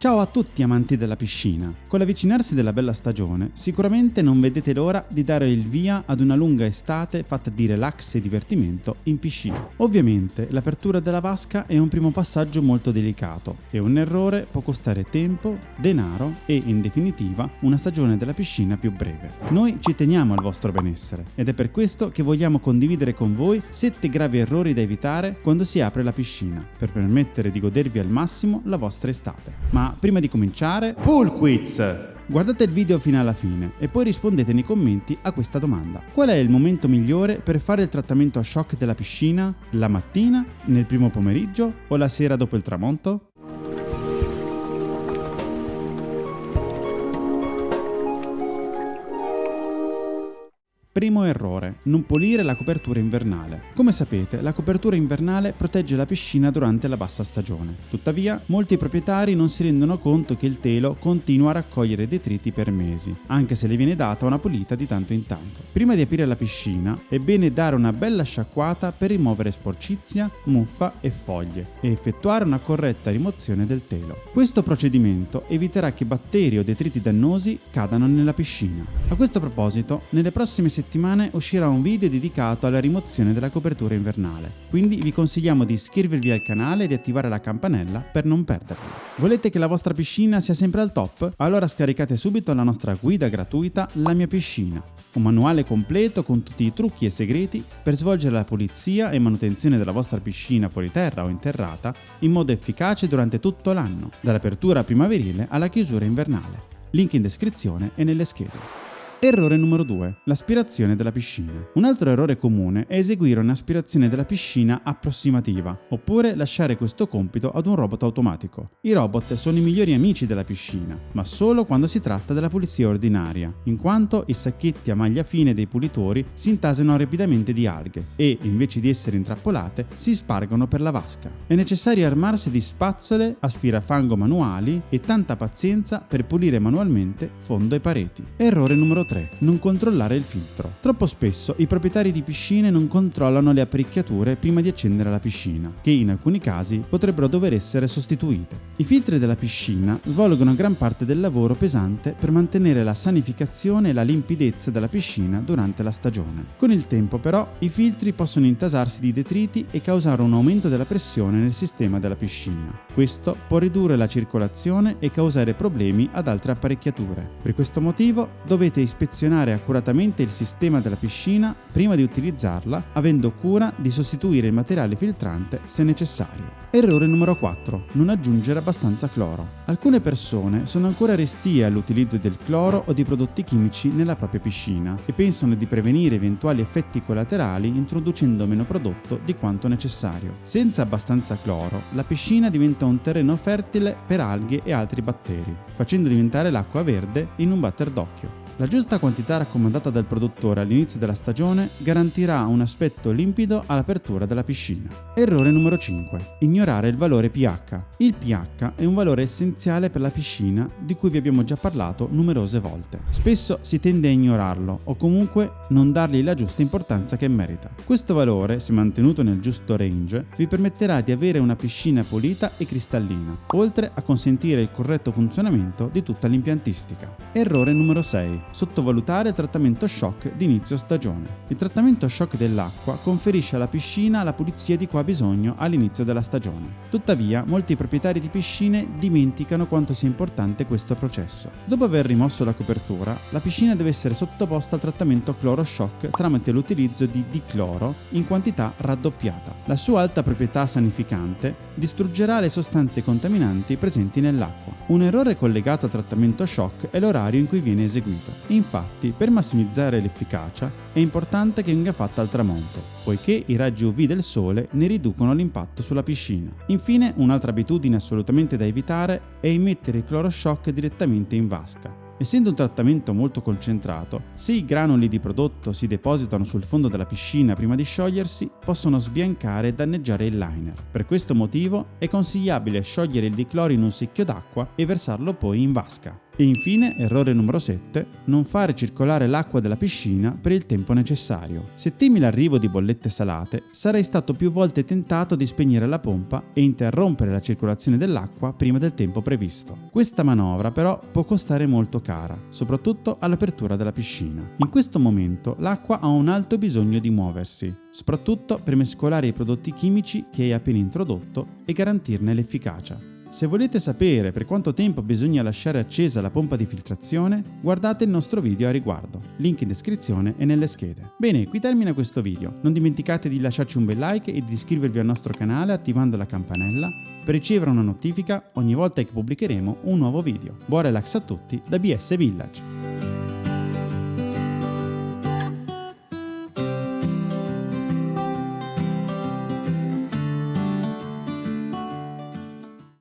Ciao a tutti amanti della piscina! Con l'avvicinarsi della bella stagione, sicuramente non vedete l'ora di dare il via ad una lunga estate fatta di relax e divertimento in piscina. Ovviamente l'apertura della vasca è un primo passaggio molto delicato e un errore può costare tempo, denaro e, in definitiva, una stagione della piscina più breve. Noi ci teniamo al vostro benessere ed è per questo che vogliamo condividere con voi 7 gravi errori da evitare quando si apre la piscina, per permettere di godervi al massimo la vostra estate. Ma prima di cominciare, Pool Quiz! Guardate il video fino alla fine e poi rispondete nei commenti a questa domanda. Qual è il momento migliore per fare il trattamento a shock della piscina? La mattina, nel primo pomeriggio o la sera dopo il tramonto? Primo errore, non pulire la copertura invernale. Come sapete, la copertura invernale protegge la piscina durante la bassa stagione. Tuttavia, molti proprietari non si rendono conto che il telo continua a raccogliere detriti per mesi, anche se le viene data una pulita di tanto in tanto. Prima di aprire la piscina, è bene dare una bella sciacquata per rimuovere sporcizia, muffa e foglie e effettuare una corretta rimozione del telo. Questo procedimento eviterà che batteri o detriti dannosi cadano nella piscina. A questo proposito, nelle prossime settimane settimane uscirà un video dedicato alla rimozione della copertura invernale, quindi vi consigliamo di iscrivervi al canale e di attivare la campanella per non perderlo. Volete che la vostra piscina sia sempre al top? Allora scaricate subito la nostra guida gratuita La mia piscina, un manuale completo con tutti i trucchi e segreti per svolgere la pulizia e manutenzione della vostra piscina fuori terra o interrata in modo efficace durante tutto l'anno, dall'apertura primaverile alla chiusura invernale. Link in descrizione e nelle schede. Errore numero 2. L'aspirazione della piscina. Un altro errore comune è eseguire un'aspirazione della piscina approssimativa, oppure lasciare questo compito ad un robot automatico. I robot sono i migliori amici della piscina, ma solo quando si tratta della pulizia ordinaria, in quanto i sacchetti a maglia fine dei pulitori si intasano rapidamente di alghe e, invece di essere intrappolate, si spargono per la vasca. È necessario armarsi di spazzole, aspirafango manuali e tanta pazienza per pulire manualmente fondo e pareti. Errore numero 3. 3. Non controllare il filtro. Troppo spesso i proprietari di piscine non controllano le apparecchiature prima di accendere la piscina, che in alcuni casi potrebbero dover essere sostituite. I filtri della piscina svolgono gran parte del lavoro pesante per mantenere la sanificazione e la limpidezza della piscina durante la stagione. Con il tempo però i filtri possono intasarsi di detriti e causare un aumento della pressione nel sistema della piscina. Questo può ridurre la circolazione e causare problemi ad altre apparecchiature. Per questo motivo dovete ispezionare ispezionare accuratamente il sistema della piscina prima di utilizzarla, avendo cura di sostituire il materiale filtrante se necessario. Errore numero 4. Non aggiungere abbastanza cloro. Alcune persone sono ancora restie all'utilizzo del cloro o di prodotti chimici nella propria piscina e pensano di prevenire eventuali effetti collaterali introducendo meno prodotto di quanto necessario. Senza abbastanza cloro, la piscina diventa un terreno fertile per alghe e altri batteri, facendo diventare l'acqua verde in un batter d'occhio. La giusta quantità raccomandata dal produttore all'inizio della stagione garantirà un aspetto limpido all'apertura della piscina. Errore numero 5. Ignorare il valore pH. Il pH è un valore essenziale per la piscina di cui vi abbiamo già parlato numerose volte. Spesso si tende a ignorarlo o comunque non dargli la giusta importanza che merita. Questo valore, se mantenuto nel giusto range, vi permetterà di avere una piscina pulita e cristallina, oltre a consentire il corretto funzionamento di tutta l'impiantistica. Errore numero 6 sottovalutare il trattamento shock di inizio stagione. Il trattamento shock dell'acqua conferisce alla piscina la pulizia di cui ha bisogno all'inizio della stagione. Tuttavia, molti proprietari di piscine dimenticano quanto sia importante questo processo. Dopo aver rimosso la copertura, la piscina deve essere sottoposta al trattamento cloro shock tramite l'utilizzo di dicloro in quantità raddoppiata. La sua alta proprietà sanificante distruggerà le sostanze contaminanti presenti nell'acqua. Un errore collegato al trattamento shock è l'orario in cui viene eseguito. Infatti, per massimizzare l'efficacia, è importante che venga fatta al tramonto, poiché i raggi UV del sole ne riducono l'impatto sulla piscina. Infine, un'altra abitudine assolutamente da evitare è immettere il cloroshock direttamente in vasca. Essendo un trattamento molto concentrato, se i granuli di prodotto si depositano sul fondo della piscina prima di sciogliersi, possono sbiancare e danneggiare il liner. Per questo motivo è consigliabile sciogliere il dicloro in un secchio d'acqua e versarlo poi in vasca. E infine, errore numero 7, non fare circolare l'acqua della piscina per il tempo necessario. Se temi l'arrivo di bollette salate, sarai stato più volte tentato di spegnere la pompa e interrompere la circolazione dell'acqua prima del tempo previsto. Questa manovra però può costare molto cara, soprattutto all'apertura della piscina. In questo momento l'acqua ha un alto bisogno di muoversi, soprattutto per mescolare i prodotti chimici che hai appena introdotto e garantirne l'efficacia. Se volete sapere per quanto tempo bisogna lasciare accesa la pompa di filtrazione, guardate il nostro video a riguardo, link in descrizione e nelle schede. Bene, qui termina questo video, non dimenticate di lasciarci un bel like e di iscrivervi al nostro canale attivando la campanella per ricevere una notifica ogni volta che pubblicheremo un nuovo video. Buon relax a tutti da BS Village!